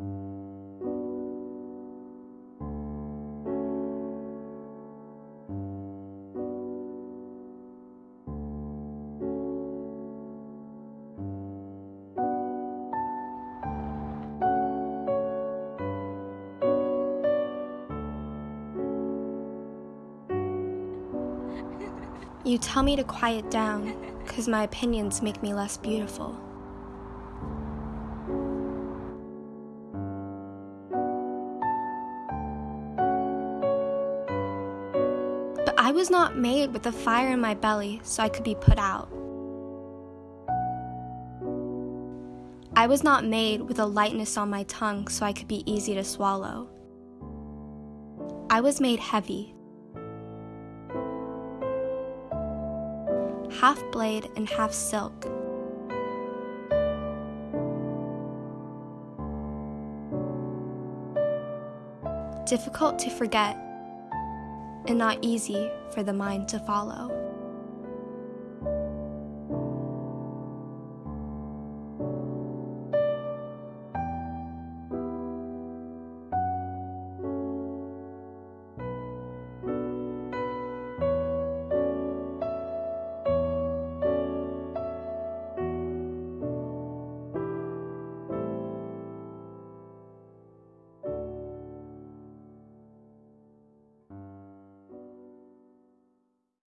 You tell me to quiet down, because my opinions make me less beautiful. I was not made with a fire in my belly so I could be put out. I was not made with a lightness on my tongue so I could be easy to swallow. I was made heavy half blade and half silk. Difficult to forget and not easy for the mind to follow.